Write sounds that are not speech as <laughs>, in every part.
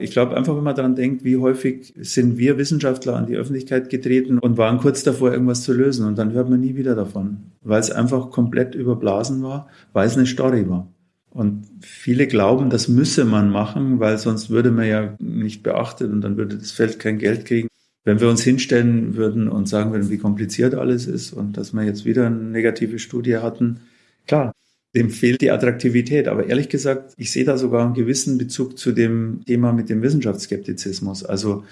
Ich glaube einfach, wenn man daran denkt, wie häufig sind wir Wissenschaftler an die Öffentlichkeit getreten und waren kurz davor, irgendwas zu lösen und dann hört man nie wieder davon, weil es einfach komplett überblasen war, weil es eine Story war. Und viele glauben, das müsse man machen, weil sonst würde man ja nicht beachtet und dann würde das Feld kein Geld kriegen. Wenn wir uns hinstellen würden und sagen würden, wie kompliziert alles ist und dass wir jetzt wieder eine negative Studie hatten, klar, dem fehlt die Attraktivität. Aber ehrlich gesagt, ich sehe da sogar einen gewissen Bezug zu dem Thema mit dem Wissenschaftsskeptizismus. Also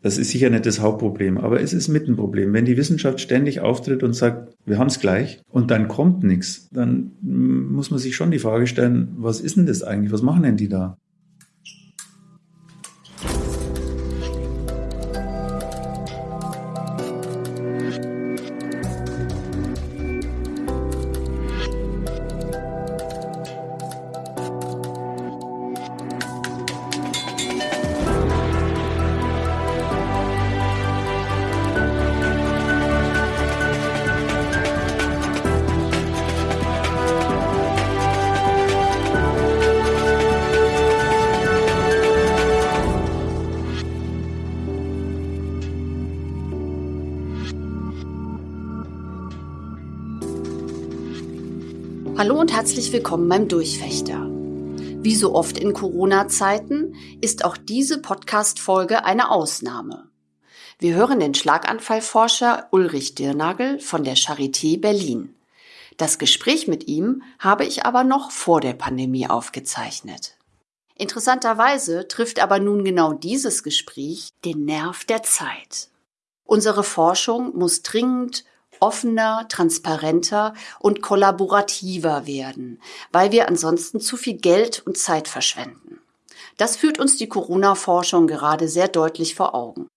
das ist sicher nicht das Hauptproblem, aber es ist mit ein Problem. Wenn die Wissenschaft ständig auftritt und sagt, wir haben es gleich und dann kommt nichts, dann muss man sich schon die Frage stellen, was ist denn das eigentlich? Was machen denn die da? Herzlich willkommen beim Durchfechter. Wie so oft in Corona-Zeiten ist auch diese Podcast-Folge eine Ausnahme. Wir hören den Schlaganfallforscher Ulrich Dirnagel von der Charité Berlin. Das Gespräch mit ihm habe ich aber noch vor der Pandemie aufgezeichnet. Interessanterweise trifft aber nun genau dieses Gespräch den Nerv der Zeit. Unsere Forschung muss dringend offener, transparenter und kollaborativer werden, weil wir ansonsten zu viel Geld und Zeit verschwenden. Das führt uns die Corona-Forschung gerade sehr deutlich vor Augen.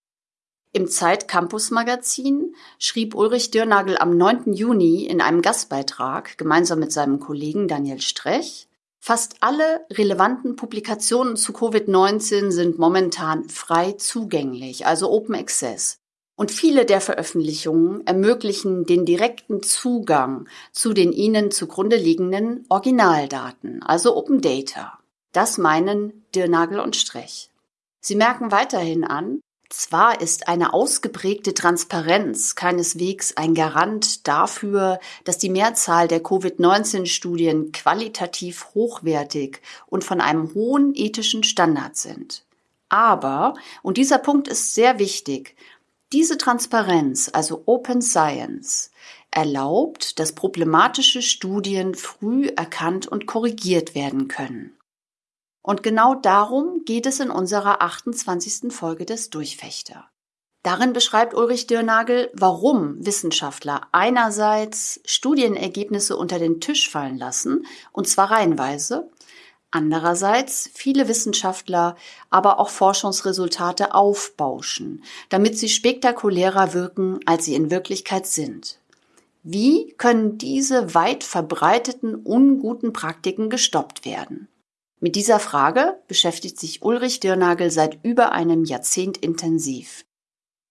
Im Zeit Campus Magazin schrieb Ulrich Dürnagel am 9. Juni in einem Gastbeitrag gemeinsam mit seinem Kollegen Daniel Strech, fast alle relevanten Publikationen zu Covid-19 sind momentan frei zugänglich, also Open Access. Und viele der Veröffentlichungen ermöglichen den direkten Zugang zu den ihnen zugrunde liegenden Originaldaten, also Open Data. Das meinen Dirnagel und Strech. Sie merken weiterhin an, zwar ist eine ausgeprägte Transparenz keineswegs ein Garant dafür, dass die Mehrzahl der Covid-19-Studien qualitativ hochwertig und von einem hohen ethischen Standard sind. Aber, und dieser Punkt ist sehr wichtig, diese Transparenz, also Open Science, erlaubt, dass problematische Studien früh erkannt und korrigiert werden können. Und genau darum geht es in unserer 28. Folge des Durchfechter. Darin beschreibt Ulrich Dürnagel, warum Wissenschaftler einerseits Studienergebnisse unter den Tisch fallen lassen, und zwar reihenweise, Andererseits viele Wissenschaftler aber auch Forschungsresultate aufbauschen, damit sie spektakulärer wirken, als sie in Wirklichkeit sind. Wie können diese weit verbreiteten unguten Praktiken gestoppt werden? Mit dieser Frage beschäftigt sich Ulrich Dirnagel seit über einem Jahrzehnt intensiv.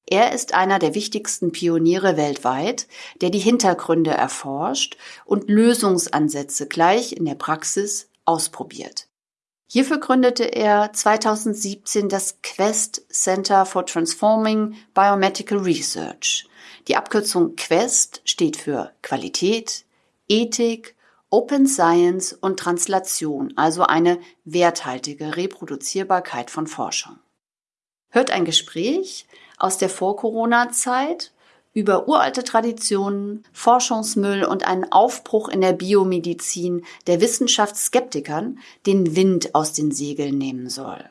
Er ist einer der wichtigsten Pioniere weltweit, der die Hintergründe erforscht und Lösungsansätze gleich in der Praxis ausprobiert. Hierfür gründete er 2017 das Quest Center for Transforming Biomedical Research. Die Abkürzung Quest steht für Qualität, Ethik, Open Science und Translation, also eine werthaltige Reproduzierbarkeit von Forschung. Hört ein Gespräch aus der Vor-Corona-Zeit über uralte Traditionen, Forschungsmüll und einen Aufbruch in der Biomedizin, der Wissenschaftsskeptikern den Wind aus den Segeln nehmen soll.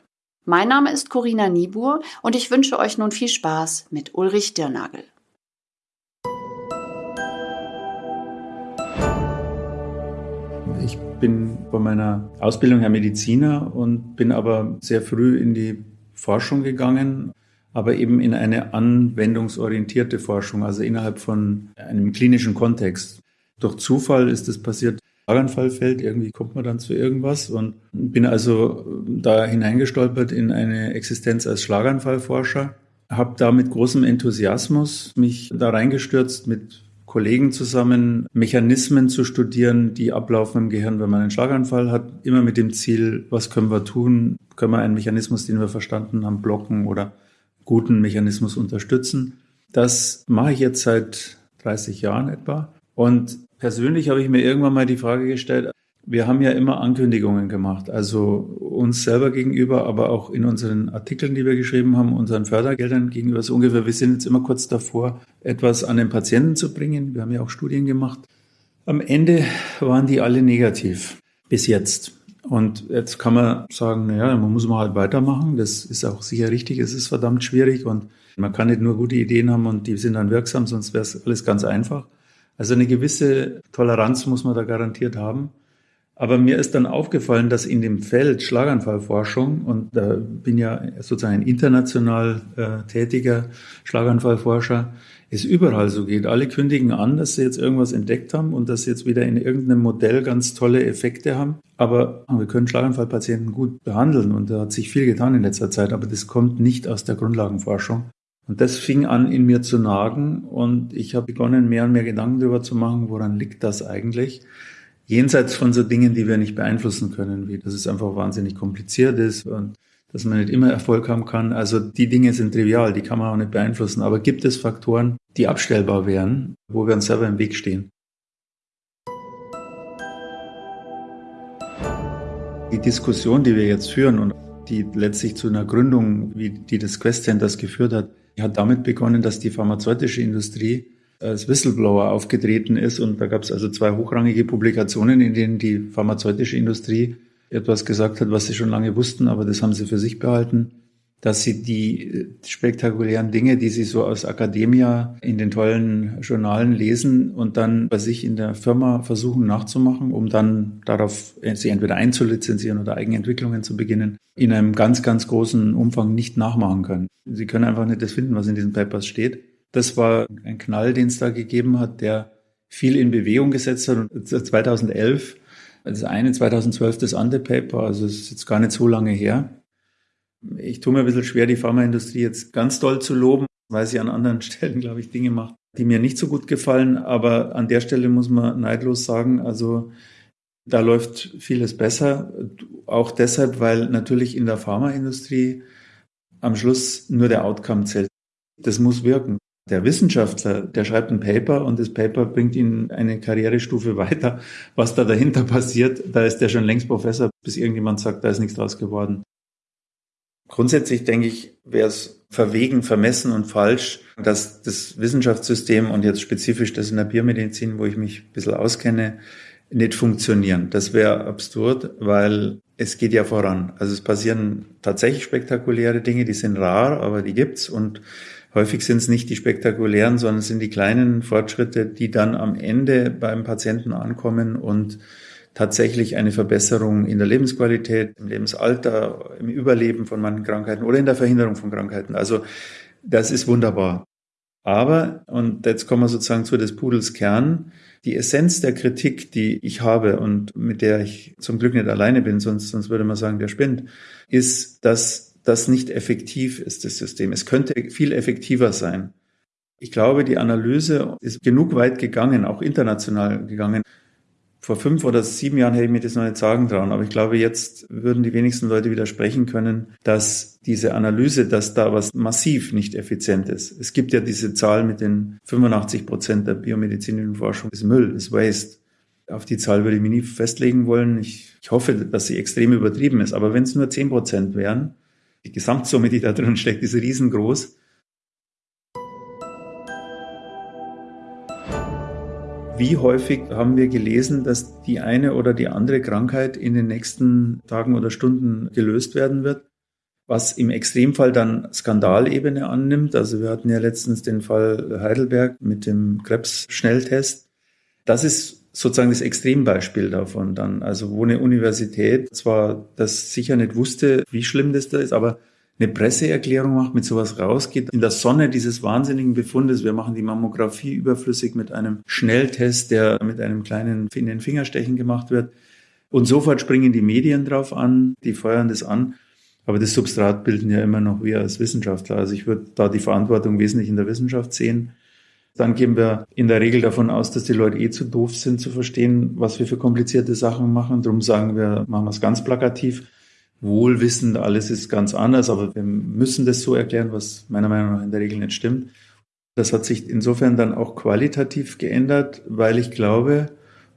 Mein Name ist Corinna Niebuhr und ich wünsche euch nun viel Spaß mit Ulrich Dirnagel. Ich bin bei meiner Ausbildung her Mediziner und bin aber sehr früh in die Forschung gegangen aber eben in eine anwendungsorientierte Forschung, also innerhalb von einem klinischen Kontext. Durch Zufall ist das passiert. Schlaganfallfeld, irgendwie kommt man dann zu irgendwas und bin also da hineingestolpert in eine Existenz als Schlaganfallforscher, habe da mit großem Enthusiasmus mich da reingestürzt mit Kollegen zusammen, Mechanismen zu studieren, die ablaufen im Gehirn, wenn man einen Schlaganfall hat, immer mit dem Ziel, was können wir tun? Können wir einen Mechanismus, den wir verstanden haben, blocken oder guten Mechanismus unterstützen? Das mache ich jetzt seit 30 Jahren etwa. Und persönlich habe ich mir irgendwann mal die Frage gestellt, wir haben ja immer Ankündigungen gemacht, also uns selber gegenüber, aber auch in unseren Artikeln, die wir geschrieben haben, unseren Fördergeldern gegenüber so ungefähr. Wir sind jetzt immer kurz davor, etwas an den Patienten zu bringen. Wir haben ja auch Studien gemacht. Am Ende waren die alle negativ bis jetzt. Und jetzt kann man sagen, naja, man muss mal halt weitermachen. Das ist auch sicher richtig. Es ist verdammt schwierig und man kann nicht nur gute Ideen haben und die sind dann wirksam, sonst wäre es alles ganz einfach. Also eine gewisse Toleranz muss man da garantiert haben. Aber mir ist dann aufgefallen, dass in dem Feld Schlaganfallforschung, und da bin ja sozusagen ein international äh, tätiger Schlaganfallforscher, es überall so geht. Alle kündigen an, dass sie jetzt irgendwas entdeckt haben und dass sie jetzt wieder in irgendeinem Modell ganz tolle Effekte haben. Aber wir können Schlaganfallpatienten gut behandeln und da hat sich viel getan in letzter Zeit, aber das kommt nicht aus der Grundlagenforschung. Und das fing an, in mir zu nagen und ich habe begonnen, mehr und mehr Gedanken darüber zu machen, woran liegt das eigentlich? jenseits von so Dingen, die wir nicht beeinflussen können, wie dass es einfach wahnsinnig kompliziert ist und dass man nicht immer Erfolg haben kann. Also die Dinge sind trivial, die kann man auch nicht beeinflussen. Aber gibt es Faktoren, die abstellbar wären, wo wir uns selber im Weg stehen? Die Diskussion, die wir jetzt führen und die letztlich zu einer Gründung, wie die des Quest Centers geführt hat, hat damit begonnen, dass die pharmazeutische Industrie als Whistleblower aufgetreten ist. Und da gab es also zwei hochrangige Publikationen, in denen die pharmazeutische Industrie etwas gesagt hat, was sie schon lange wussten, aber das haben sie für sich behalten, dass sie die spektakulären Dinge, die sie so aus Akademia in den tollen Journalen lesen und dann bei sich in der Firma versuchen nachzumachen, um dann darauf sie entweder einzulizenzieren oder Eigenentwicklungen zu beginnen, in einem ganz, ganz großen Umfang nicht nachmachen können. Sie können einfach nicht das finden, was in diesen Papers steht. Das war ein Knall, den es da gegeben hat, der viel in Bewegung gesetzt hat. Und 2011, das eine, 2012 das andere Paper, also es ist jetzt gar nicht so lange her. Ich tue mir ein bisschen schwer, die Pharmaindustrie jetzt ganz doll zu loben, weil sie an anderen <laughs> Stellen, glaube ich, Dinge macht, die mir nicht so gut gefallen. Aber an der Stelle muss man neidlos sagen, also da läuft vieles besser. Auch deshalb, weil natürlich in der Pharmaindustrie am Schluss nur der Outcome zählt. Das muss wirken. Der Wissenschaftler, der schreibt ein Paper und das Paper bringt ihn eine Karrierestufe <laughs> weiter. Was da dahinter passiert, da ist der schon längst Professor, bis irgendjemand sagt, da ist nichts draus geworden. Grundsätzlich denke ich, wäre es verwegen, vermessen und falsch, dass das Wissenschaftssystem und jetzt spezifisch das in der Biomedizin, wo ich mich ein bisschen auskenne, nicht funktionieren. Das wäre absurd, weil es geht ja voran. Also es passieren tatsächlich spektakuläre Dinge, die sind rar, aber die gibt's und Häufig sind es nicht die spektakulären, sondern es sind die kleinen Fortschritte, die dann am Ende beim Patienten ankommen und tatsächlich eine Verbesserung in der Lebensqualität, im Lebensalter, im Überleben von manchen Krankheiten oder in der Verhinderung von Krankheiten. Also das ist wunderbar. Aber, und jetzt kommen wir sozusagen zu des Pudels Kern, die Essenz der Kritik, die ich habe und mit der ich zum Glück nicht alleine bin, sonst, sonst würde man sagen, der spinnt, ist, dass das nicht effektiv ist, das System. Es könnte viel effektiver sein. Ich glaube, die Analyse ist genug weit gegangen, auch international gegangen. Vor fünf oder sieben Jahren hätte ich mir das noch nicht sagen trauen, aber ich glaube, jetzt würden die wenigsten Leute widersprechen können, dass diese Analyse, dass da was massiv nicht effizient ist. Es gibt ja diese Zahl mit den 85 Prozent der biomedizinischen Forschung ist Müll, ist Waste. Auf die Zahl würde ich mich nie festlegen wollen. Ich, ich hoffe, dass sie extrem übertrieben ist. Aber wenn es nur zehn Prozent wären, die Gesamtsumme, die da drin steckt, ist riesengroß. Wie häufig haben wir gelesen, dass die eine oder die andere Krankheit in den nächsten Tagen oder Stunden gelöst werden wird? Was im Extremfall dann Skandalebene annimmt. Also wir hatten ja letztens den Fall Heidelberg mit dem Krebsschnelltest. Das ist sozusagen das Extrembeispiel davon dann. Also wo eine Universität zwar das sicher nicht wusste, wie schlimm das da ist, aber eine Presseerklärung macht, mit sowas rausgeht, in der Sonne dieses wahnsinnigen Befundes, wir machen die Mammographie überflüssig mit einem Schnelltest, der mit einem kleinen in den Fingerstechen gemacht wird. Und sofort springen die Medien drauf an, die feuern das an. Aber das Substrat bilden ja immer noch wir als Wissenschaftler. Also ich würde da die Verantwortung wesentlich in der Wissenschaft sehen Dann gehen wir in der Regel davon aus, dass die Leute eh zu doof sind zu verstehen, was wir für komplizierte Sachen machen. Darum sagen wir, machen wir es ganz plakativ. Wohlwissend, alles ist ganz anders, aber wir müssen das so erklären, was meiner Meinung nach in der Regel nicht stimmt. Das hat sich insofern dann auch qualitativ geändert, weil ich glaube,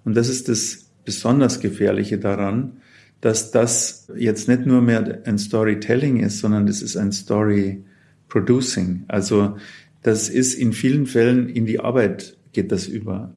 und das ist das besonders Gefährliche daran, dass das jetzt nicht nur mehr ein Storytelling ist, sondern das ist ein Story Producing. Also das ist in vielen Fällen in die Arbeit geht das über.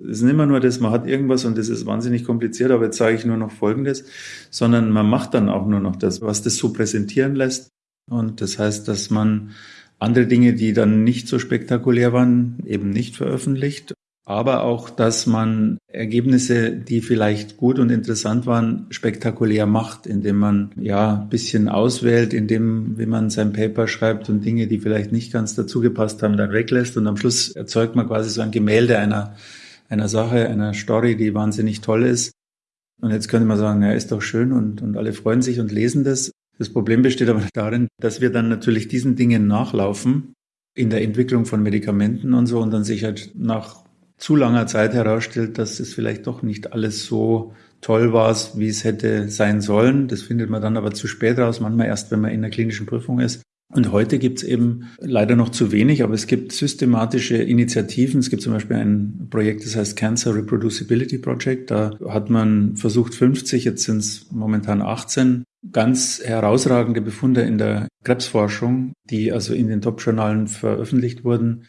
Es ist nicht immer nur das, man hat irgendwas und das ist wahnsinnig kompliziert, aber jetzt sage ich nur noch Folgendes, sondern man macht dann auch nur noch das, was das so präsentieren lässt. Und das heißt, dass man andere Dinge, die dann nicht so spektakulär waren, eben nicht veröffentlicht aber auch, dass man Ergebnisse, die vielleicht gut und interessant waren, spektakulär macht, indem man ja ein bisschen auswählt, indem, wie man sein Paper schreibt und Dinge, die vielleicht nicht ganz dazu gepasst haben, dann weglässt und am Schluss erzeugt man quasi so ein Gemälde einer, einer Sache, einer Story, die wahnsinnig toll ist. Und jetzt könnte man sagen, ja, ist doch schön und, und alle freuen sich und lesen das. Das Problem besteht aber darin, dass wir dann natürlich diesen Dingen nachlaufen in der Entwicklung von Medikamenten und so und dann sich halt nach zu langer Zeit herausstellt, dass es vielleicht doch nicht alles so toll war, wie es hätte sein sollen. Das findet man dann aber zu spät raus, manchmal erst, wenn man in der klinischen Prüfung ist. Und heute gibt es eben leider noch zu wenig, aber es gibt systematische Initiativen. Es gibt zum Beispiel ein Projekt, das heißt Cancer Reproducibility Project. Da hat man versucht 50, jetzt sind es momentan 18, ganz herausragende Befunde in der Krebsforschung, die also in den Top-Journalen veröffentlicht wurden,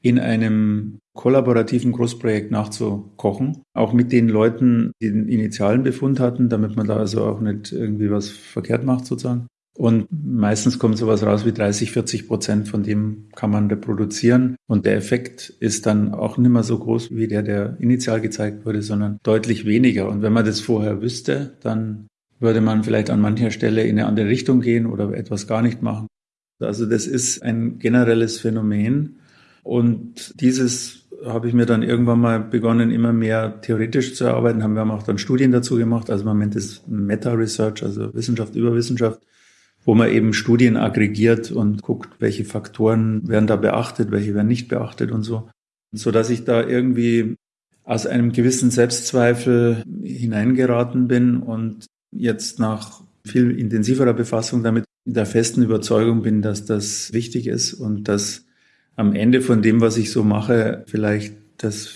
in einem kollaborativen Großprojekt nachzukochen, auch mit den Leuten, die den initialen Befund hatten, damit man da also auch nicht irgendwie was verkehrt macht sozusagen. Und meistens kommt sowas raus wie 30, 40 Prozent von dem kann man reproduzieren. Und der Effekt ist dann auch nicht mehr so groß wie der, der initial gezeigt wurde, sondern deutlich weniger. Und wenn man das vorher wüsste, dann würde man vielleicht an mancher Stelle in eine andere Richtung gehen oder etwas gar nicht machen. Also das ist ein generelles Phänomen. Und dieses habe ich mir dann irgendwann mal begonnen, immer mehr theoretisch zu arbeiten. Haben wir auch dann Studien dazu gemacht. Also man nennt es Meta-Research, also Wissenschaft über Wissenschaft, wo man eben Studien aggregiert und guckt, welche Faktoren werden da beachtet, welche werden nicht beachtet und so. So dass ich da irgendwie aus einem gewissen Selbstzweifel hineingeraten bin und jetzt nach viel intensiverer Befassung damit der festen Überzeugung bin, dass das wichtig ist und dass am Ende von dem, was ich so mache, vielleicht, dass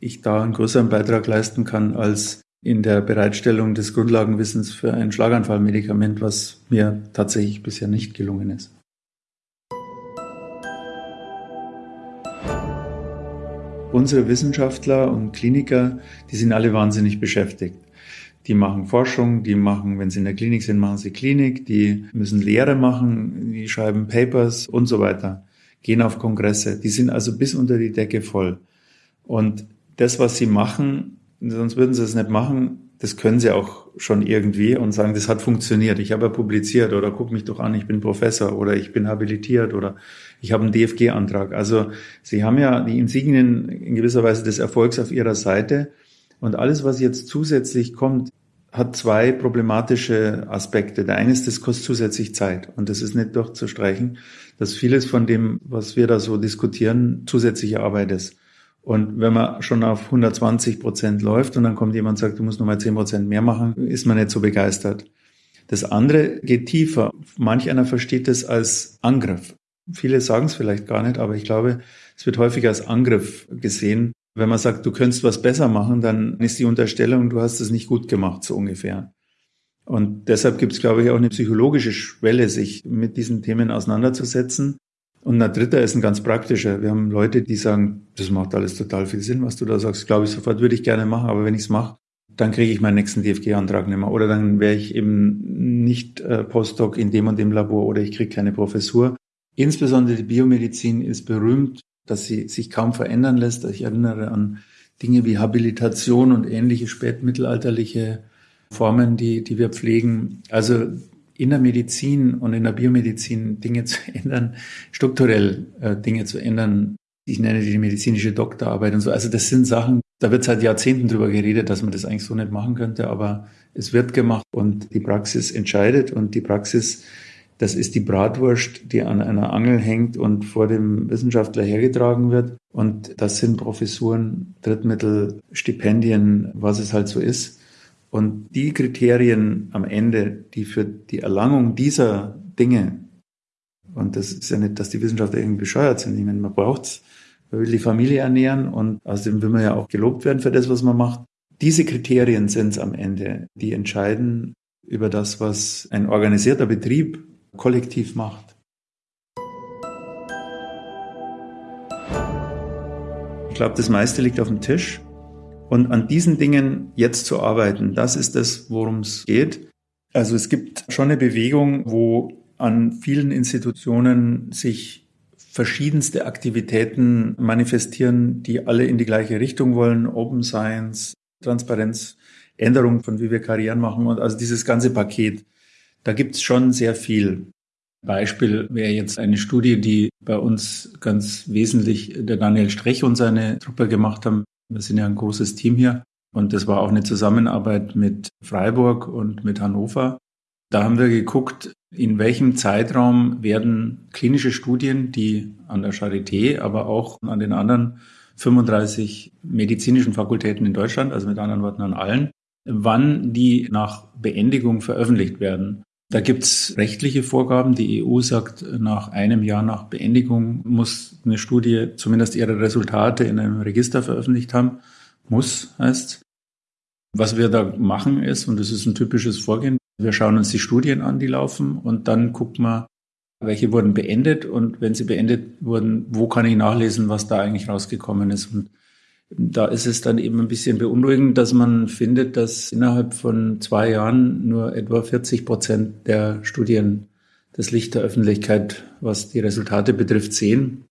ich da einen größeren Beitrag leisten kann als in der Bereitstellung des Grundlagenwissens für ein Schlaganfallmedikament, was mir tatsächlich bisher nicht gelungen ist. Unsere Wissenschaftler und Kliniker, die sind alle wahnsinnig beschäftigt. Die machen Forschung, die machen, wenn sie in der Klinik sind, machen sie Klinik, die müssen Lehre machen, die schreiben Papers und so weiter gehen auf Kongresse. Die sind also bis unter die Decke voll. Und das, was sie machen, sonst würden sie es nicht machen, das können sie auch schon irgendwie und sagen, das hat funktioniert. Ich habe ja publiziert oder guck mich doch an, ich bin Professor oder ich bin habilitiert oder ich habe einen DFG-Antrag. Also sie haben ja die Insignien in gewisser Weise des Erfolgs auf ihrer Seite. Und alles, was jetzt zusätzlich kommt, hat zwei problematische Aspekte. Der eine ist, das kostet zusätzlich Zeit und das ist nicht durchzustreichen, dass vieles von dem, was wir da so diskutieren, zusätzliche Arbeit ist. Und wenn man schon auf 120 Prozent läuft und dann kommt jemand und sagt, du musst nochmal 10 Prozent mehr machen, ist man nicht so begeistert. Das andere geht tiefer. Manch einer versteht es als Angriff. Viele sagen es vielleicht gar nicht, aber ich glaube, es wird häufig als Angriff gesehen. Wenn man sagt, du könntest was besser machen, dann ist die Unterstellung, du hast es nicht gut gemacht, so ungefähr. Und deshalb gibt es, glaube ich, auch eine psychologische Schwelle, sich mit diesen Themen auseinanderzusetzen. Und ein dritter ist ein ganz praktischer. Wir haben Leute, die sagen, das macht alles total viel Sinn, was du da sagst. Glaube ich sofort, würde ich gerne machen, aber wenn ich es mache, dann kriege ich meinen nächsten DFG-Antrag nicht mehr. Oder dann wäre ich eben nicht äh, Postdoc in dem und dem Labor oder ich kriege keine Professur. Insbesondere die Biomedizin ist berühmt dass sie sich kaum verändern lässt. Ich erinnere an Dinge wie Habilitation und ähnliche spätmittelalterliche Formen, die, die wir pflegen. Also in der Medizin und in der Biomedizin Dinge zu ändern, strukturell äh, Dinge zu ändern. Ich nenne die medizinische Doktorarbeit und so. Also das sind Sachen, da wird seit Jahrzehnten drüber geredet, dass man das eigentlich so nicht machen könnte, aber es wird gemacht und die Praxis entscheidet und die Praxis Das ist die Bratwurst, die an einer Angel hängt und vor dem Wissenschaftler hergetragen wird. Und das sind Professuren, Drittmittel, Stipendien, was es halt so ist. Und die Kriterien am Ende, die für die Erlangung dieser Dinge, und das ist ja nicht, dass die Wissenschaftler irgendwie bescheuert sind. Ich meine, man braucht's, man will die Familie ernähren und außerdem will man ja auch gelobt werden für das, was man macht. Diese Kriterien sind es am Ende, die entscheiden über das, was ein organisierter Betrieb kollektiv macht. Ich glaube, das meiste liegt auf dem Tisch. Und an diesen Dingen jetzt zu arbeiten, das ist das, worum es geht. Also es gibt schon eine Bewegung, wo an vielen Institutionen sich verschiedenste Aktivitäten manifestieren, die alle in die gleiche Richtung wollen. Open Science, Transparenz, Änderung von wie wir Karrieren machen und also dieses ganze Paket. Da gibt's schon sehr viel. Beispiel wäre jetzt eine Studie, die bei uns ganz wesentlich der Daniel Strech und seine Truppe gemacht haben. Wir sind ja ein großes Team hier. Und das war auch eine Zusammenarbeit mit Freiburg und mit Hannover. Da haben wir geguckt, in welchem Zeitraum werden klinische Studien, die an der Charité, aber auch an den anderen 35 medizinischen Fakultäten in Deutschland, also mit anderen Worten an allen, wann die nach Beendigung veröffentlicht werden. Da gibt's rechtliche Vorgaben. Die EU sagt, nach einem Jahr nach Beendigung muss eine Studie zumindest ihre Resultate in einem Register veröffentlicht haben. Muss heißt. Was wir da machen ist, und das ist ein typisches Vorgehen, wir schauen uns die Studien an, die laufen, und dann gucken wir, welche wurden beendet und wenn sie beendet wurden, wo kann ich nachlesen, was da eigentlich rausgekommen ist. Und da ist es dann eben ein bisschen beunruhigend, dass man findet, dass innerhalb von zwei Jahren nur etwa 40 Prozent der Studien das Licht der Öffentlichkeit, was die Resultate betrifft, sehen.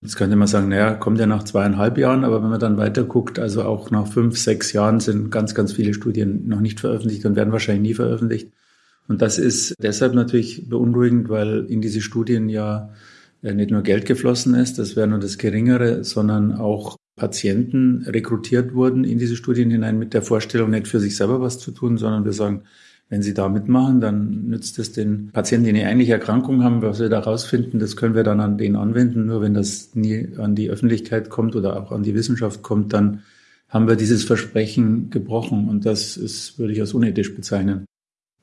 Jetzt könnte man sagen, naja, kommt ja nach zweieinhalb Jahren, aber wenn man dann weiter guckt, also auch nach fünf, sechs Jahren sind ganz, ganz viele Studien noch nicht veröffentlicht und werden wahrscheinlich nie veröffentlicht. Und das ist deshalb natürlich beunruhigend, weil in diese Studien ja nicht nur Geld geflossen ist, das wäre nur das Geringere, sondern auch Patienten rekrutiert wurden in diese Studien hinein mit der Vorstellung, nicht für sich selber was zu tun, sondern wir sagen, wenn sie da mitmachen, dann nützt es den Patienten, die eine ähnliche Erkrankung haben, was wir da rausfinden, das können wir dann an denen anwenden. Nur wenn das nie an die Öffentlichkeit kommt oder auch an die Wissenschaft kommt, dann haben wir dieses Versprechen gebrochen. Und das ist, würde ich als unethisch bezeichnen.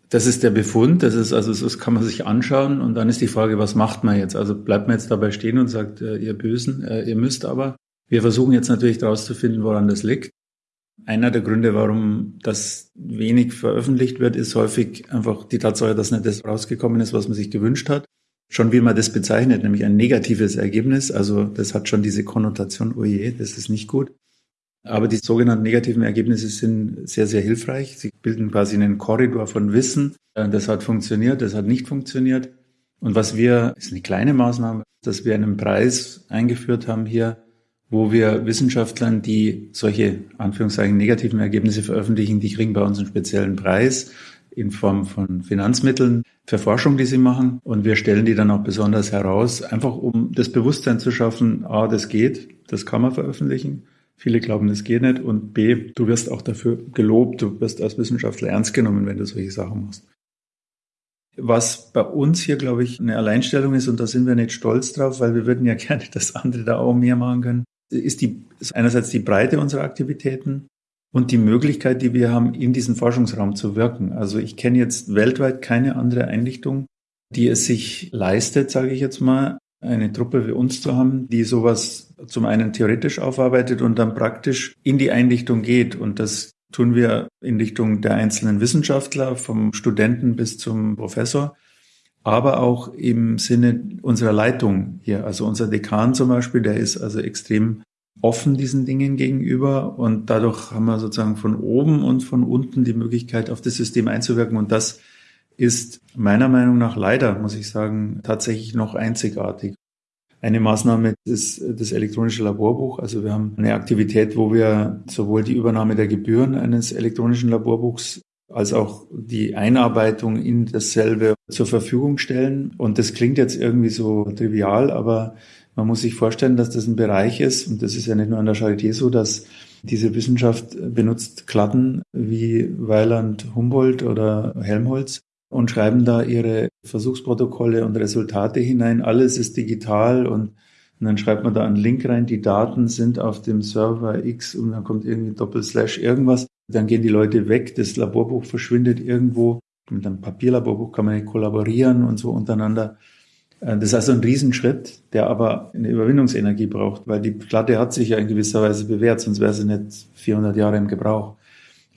Das ist der Befund, das ist, also, das kann man sich anschauen. Und dann ist die Frage, was macht man jetzt? Also bleibt man jetzt dabei stehen und sagt, äh, ihr Bösen, äh, ihr müsst aber. Wir versuchen jetzt natürlich herauszufinden, woran das liegt. Einer der Gründe, warum das wenig veröffentlicht wird, ist häufig einfach die Tatsache, dass nicht das rausgekommen ist, was man sich gewünscht hat. Schon wie man das bezeichnet, nämlich ein negatives Ergebnis. Also das hat schon diese Konnotation, oh je, das ist nicht gut. Aber die sogenannten negativen Ergebnisse sind sehr, sehr hilfreich. Sie bilden quasi einen Korridor von Wissen. Das hat funktioniert, das hat nicht funktioniert. Und was wir, ist eine kleine Maßnahme, dass wir einen Preis eingeführt haben hier, wo wir Wissenschaftlern, die solche Anführungszeichen negativen Ergebnisse veröffentlichen, die kriegen bei uns einen speziellen Preis in Form von Finanzmitteln für Forschung, die sie machen. Und wir stellen die dann auch besonders heraus, einfach um das Bewusstsein zu schaffen, a, das geht, das kann man veröffentlichen. Viele glauben, das geht nicht. Und b, du wirst auch dafür gelobt, du wirst als Wissenschaftler ernst genommen, wenn du solche Sachen machst. Was bei uns hier, glaube ich, eine Alleinstellung ist, und da sind wir nicht stolz drauf, weil wir würden ja <laughs> gerne, dass andere da auch mehr machen können, ist, die, ist einerseits die Breite unserer Aktivitäten und die Möglichkeit, die wir haben, in diesem Forschungsraum zu wirken. Also ich kenne jetzt weltweit keine andere Einrichtung, die es sich leistet, sage ich jetzt mal, eine Truppe wie uns zu haben, die sowas zum einen theoretisch aufarbeitet und dann praktisch in die Einrichtung geht. Und das tun wir in Richtung der einzelnen Wissenschaftler, vom Studenten bis zum Professor aber auch im Sinne unserer Leitung hier. Also unser Dekan zum Beispiel, der ist also extrem offen diesen Dingen gegenüber und dadurch haben wir sozusagen von oben und von unten die Möglichkeit, auf das System einzuwirken und das ist meiner Meinung nach leider, muss ich sagen, tatsächlich noch einzigartig. Eine Maßnahme ist das elektronische Laborbuch. Also wir haben eine Aktivität, wo wir sowohl die Übernahme der Gebühren eines elektronischen Laborbuchs als auch die Einarbeitung in dasselbe zur Verfügung stellen. Und das klingt jetzt irgendwie so trivial, aber man muss sich vorstellen, dass das ein Bereich ist, und das ist ja nicht nur an der Charité so, dass diese Wissenschaft benutzt Klatten wie Weiland Humboldt oder Helmholtz. und schreiben da ihre Versuchsprotokolle und Resultate hinein. Alles ist digital und, und dann schreibt man da einen Link rein. Die Daten sind auf dem Server X und dann kommt irgendwie Doppelslash irgendwas. Dann gehen die Leute weg. Das Laborbuch verschwindet irgendwo. Mit einem Papierlaborbuch kann man nicht kollaborieren und so untereinander. Äh, das ist also ein Riesenschritt, der aber eine Überwindungsenergie braucht, weil die Platte hat sich ja in gewisser Weise bewährt, sonst wäre sie nicht 400 Jahre im Gebrauch.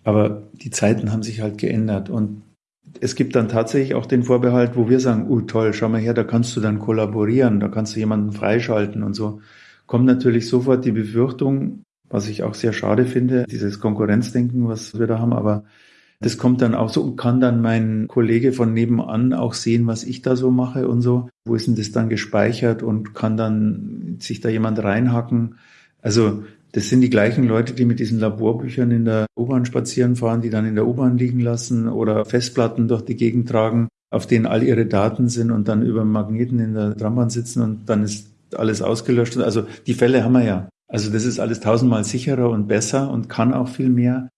Aber die Zeiten haben sich halt geändert und es gibt dann tatsächlich auch den Vorbehalt, wo wir sagen, oh toll, schau mal her, da kannst du dann kollaborieren, da kannst du jemanden freischalten und so. Kommt natürlich sofort die Befürchtung, was ich auch sehr schade finde, dieses Konkurrenzdenken, was wir da haben, aber das kommt dann auch so und kann dann mein Kollege von nebenan auch sehen, was ich da so mache und so. Wo ist denn das dann gespeichert und kann dann sich da jemand reinhacken? Also das sind die gleichen Leute, die mit diesen Laborbüchern in der U-Bahn spazieren fahren, die dann in der U-Bahn liegen lassen oder Festplatten durch die Gegend tragen, auf denen all ihre Daten sind und dann über Magneten in der Trambahn sitzen und dann ist alles ausgelöscht. Also die Fälle haben wir ja. Also das ist alles tausendmal sicherer und besser und kann auch viel mehr.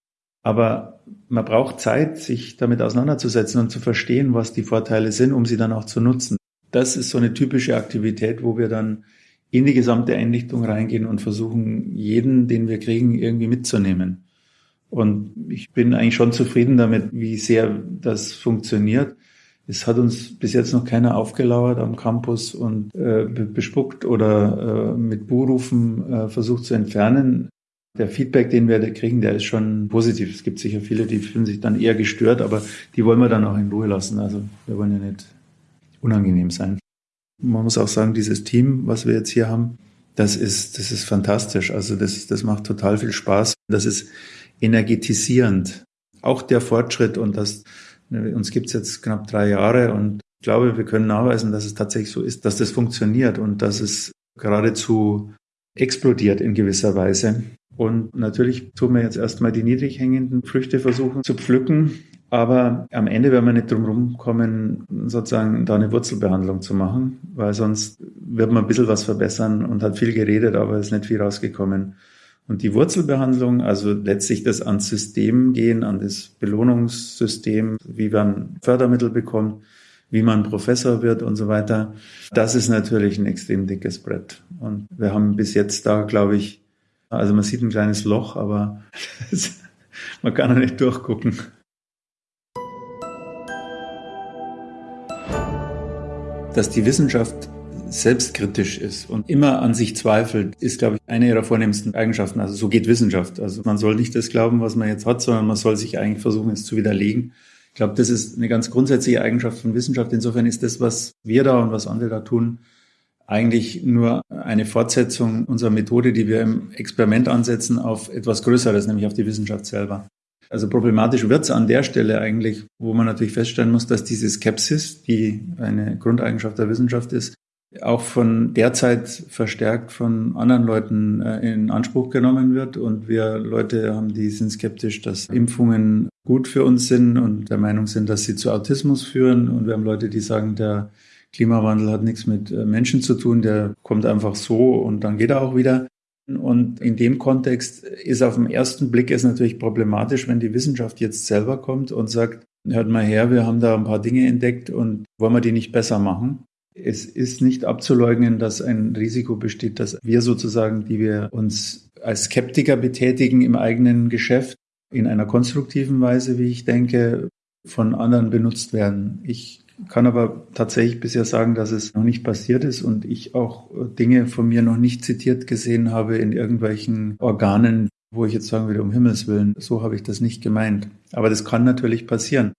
Aber man braucht Zeit, sich damit auseinanderzusetzen und zu verstehen, was die Vorteile sind, um sie dann auch zu nutzen. Das ist so eine typische Aktivität, wo wir dann in die gesamte Einrichtung reingehen und versuchen, jeden, den wir kriegen, irgendwie mitzunehmen. Und ich bin eigentlich schon zufrieden damit, wie sehr das funktioniert. Es hat uns bis jetzt noch keiner aufgelauert am Campus und äh, bespuckt oder äh, mit Buhrufen äh, versucht zu entfernen. Der Feedback, den wir da kriegen, der ist schon positiv. Es gibt sicher viele, die fühlen sich dann eher gestört, aber die wollen wir dann auch in Ruhe lassen. Also wir wollen ja nicht unangenehm sein. Man muss auch sagen, dieses Team, was wir jetzt hier haben, das ist, das ist fantastisch. Also das, das macht total viel Spaß. Das ist energetisierend. Auch der Fortschritt und das, uns gibt's jetzt knapp drei Jahre und ich glaube, wir können nachweisen, dass es tatsächlich so ist, dass das funktioniert und dass es geradezu explodiert in gewisser Weise. Und natürlich tun wir jetzt erstmal die niedrig hängenden Früchte versuchen zu pflücken. Aber am Ende werden wir nicht drum rumkommen, sozusagen da eine Wurzelbehandlung zu machen, weil sonst wird man ein bisschen was verbessern und hat viel geredet, aber ist nicht viel rausgekommen. Und die Wurzelbehandlung, also letztlich das ans System gehen, an das Belohnungssystem, wie man Fördermittel bekommt, wie man Professor wird und so weiter, das ist natürlich ein extrem dickes Brett. Und wir haben bis jetzt da, glaube ich, also man sieht ein kleines Loch, aber <laughs> man kann da nicht durchgucken. dass die Wissenschaft selbstkritisch ist und immer an sich zweifelt, ist, glaube ich, eine ihrer vornehmsten Eigenschaften. Also so geht Wissenschaft. Also man soll nicht das glauben, was man jetzt hat, sondern man soll sich eigentlich versuchen, es zu widerlegen. Ich glaube, das ist eine ganz grundsätzliche Eigenschaft von Wissenschaft. Insofern ist das, was wir da und was andere da tun, eigentlich nur eine Fortsetzung unserer Methode, die wir im Experiment ansetzen, auf etwas Größeres, nämlich auf die Wissenschaft selber. Also problematisch wird es an der Stelle eigentlich, wo man natürlich feststellen muss, dass diese Skepsis, die eine Grundeigenschaft der Wissenschaft ist, auch von derzeit verstärkt von anderen Leuten äh, in Anspruch genommen wird. Und wir Leute haben, die sind skeptisch, dass Impfungen gut für uns sind und der Meinung sind, dass sie zu Autismus führen. Und wir haben Leute, die sagen, der Klimawandel hat nichts mit äh, Menschen zu tun, der kommt einfach so und dann geht er auch wieder. Und in dem Kontext ist auf den ersten Blick es natürlich problematisch, wenn die Wissenschaft jetzt selber kommt und sagt, hört mal her, wir haben da ein paar Dinge entdeckt und wollen wir die nicht besser machen? Es ist nicht abzuleugnen, dass ein Risiko besteht, dass wir sozusagen, die wir uns als Skeptiker betätigen im eigenen Geschäft, in einer konstruktiven Weise, wie ich denke, von anderen benutzt werden. Ich kann aber tatsächlich bisher sagen, dass es noch nicht passiert ist und ich auch Dinge von mir noch nicht zitiert gesehen habe in irgendwelchen Organen, wo ich jetzt sagen würde, um Himmels Willen, so habe ich das nicht gemeint. Aber das kann natürlich passieren.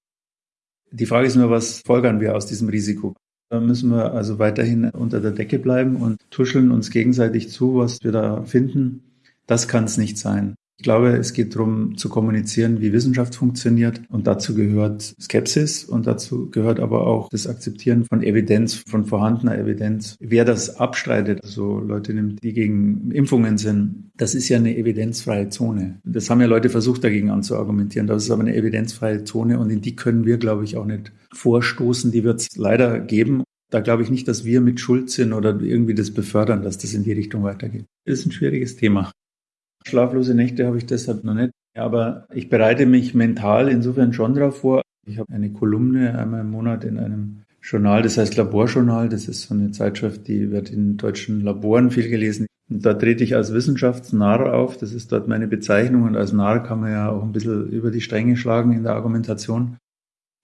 Die Frage ist nur, was folgern wir aus diesem Risiko? Da müssen wir also weiterhin unter der Decke bleiben und tuscheln uns gegenseitig zu, was wir da finden. Das kann es nicht sein. Ich glaube, es geht darum zu kommunizieren, wie Wissenschaft funktioniert. Und dazu gehört Skepsis und dazu gehört aber auch das Akzeptieren von Evidenz, von vorhandener Evidenz. Wer das abstreitet, also Leute nimmt, die gegen Impfungen sind, das ist ja eine evidenzfreie Zone. Das haben ja Leute versucht, dagegen anzuargumentieren. Das ist aber eine evidenzfreie Zone und in die können wir, glaube ich, auch nicht vorstoßen. Die wird es leider geben. Da glaube ich nicht, dass wir mit Schuld sind oder irgendwie das befördern, dass das in die Richtung weitergeht. Das ist ein schwieriges Thema. Schlaflose Nächte habe ich deshalb noch nicht. Aber ich bereite mich mental insofern schon darauf vor. Ich habe eine Kolumne einmal im Monat in einem Journal, das heißt Laborjournal. Das ist so eine Zeitschrift, die wird in deutschen Laboren viel gelesen. Und da trete ich als Wissenschaftsnarr auf. Das ist dort meine Bezeichnung. Und als Narr kann man ja auch ein bisschen über die Stränge schlagen in der Argumentation.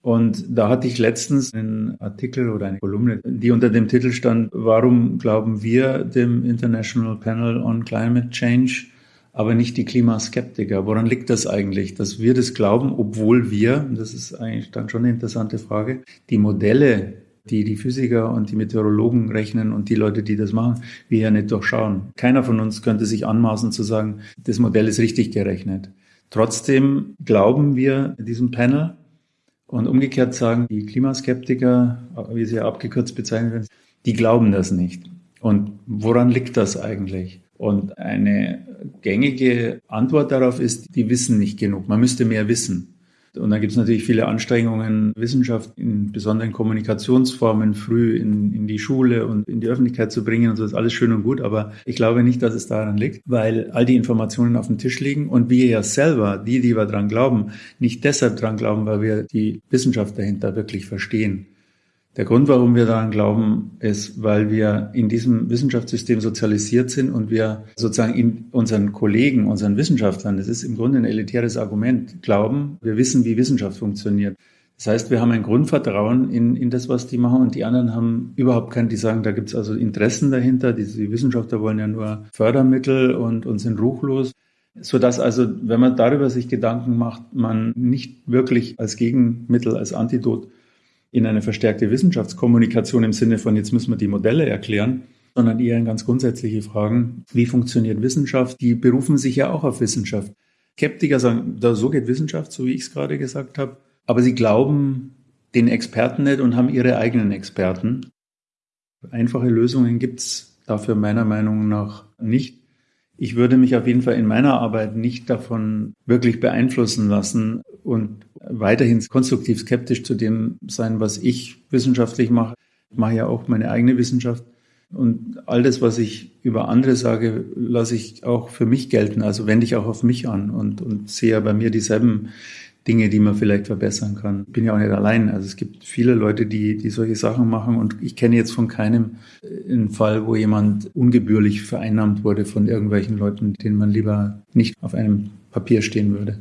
Und da hatte ich letztens einen Artikel oder eine Kolumne, die unter dem Titel stand, warum glauben wir dem International Panel on Climate Change, aber nicht die Klimaskeptiker? Woran liegt das eigentlich, dass wir das glauben, obwohl wir, das ist eigentlich dann schon eine interessante Frage, die Modelle, die die Physiker und die Meteorologen rechnen und die Leute, die das machen, wir ja nicht durchschauen. Keiner von uns könnte sich anmaßen zu sagen, das Modell ist richtig gerechnet. Trotzdem glauben wir diesem Panel, und umgekehrt sagen die Klimaskeptiker, wie sie ja abgekürzt bezeichnet werden, die glauben das nicht. Und woran liegt das eigentlich? Und eine gängige Antwort darauf ist, die wissen nicht genug. Man müsste mehr wissen. Und dann gibt es natürlich viele Anstrengungen, Wissenschaft in besonderen Kommunikationsformen früh in, in die Schule und in die Öffentlichkeit zu bringen und so ist alles schön und gut. Aber ich glaube nicht, dass es daran liegt, weil all die Informationen auf dem Tisch liegen und wir ja selber, die, die wir dran glauben, nicht deshalb dran glauben, weil wir die Wissenschaft dahinter wirklich verstehen. Der Grund, warum wir daran glauben, ist, weil wir in diesem Wissenschaftssystem sozialisiert sind und wir sozusagen in unseren Kollegen, unseren Wissenschaftlern, das ist im Grunde ein elitäres Argument, glauben, wir wissen, wie Wissenschaft funktioniert. Das heißt, wir haben ein Grundvertrauen in, in das, was die machen und die anderen haben überhaupt kein, die sagen, da gibt es also Interessen dahinter, die, die Wissenschaftler wollen ja nur Fördermittel und, und sind ruchlos sodass also, wenn man darüber sich Gedanken macht, man nicht wirklich als Gegenmittel, als Antidot in eine verstärkte Wissenschaftskommunikation im Sinne von, jetzt müssen wir die Modelle erklären, sondern eher in ganz grundsätzliche Fragen, wie funktioniert Wissenschaft? Die berufen sich ja auch auf Wissenschaft. Skeptiker sagen, so geht Wissenschaft, so wie ich es gerade gesagt habe. Aber sie glauben den Experten nicht und haben ihre eigenen Experten. Einfache Lösungen gibt es dafür meiner Meinung nach nicht. Ich würde mich auf jeden Fall in meiner Arbeit nicht davon wirklich beeinflussen lassen und weiterhin konstruktiv skeptisch zu dem sein, was ich wissenschaftlich mache. Ich mache ja auch meine eigene Wissenschaft. Und all das, was ich über andere sage, lasse ich auch für mich gelten. Also wende ich auch auf mich an und, und sehe ja bei mir dieselben Dinge, die man vielleicht verbessern kann. Ich bin ja auch nicht allein. Also es gibt viele Leute, die, die solche Sachen machen und ich kenne jetzt von keinem einen Fall, wo jemand ungebührlich vereinnahmt wurde von irgendwelchen Leuten, denen man lieber nicht auf einem Papier stehen würde.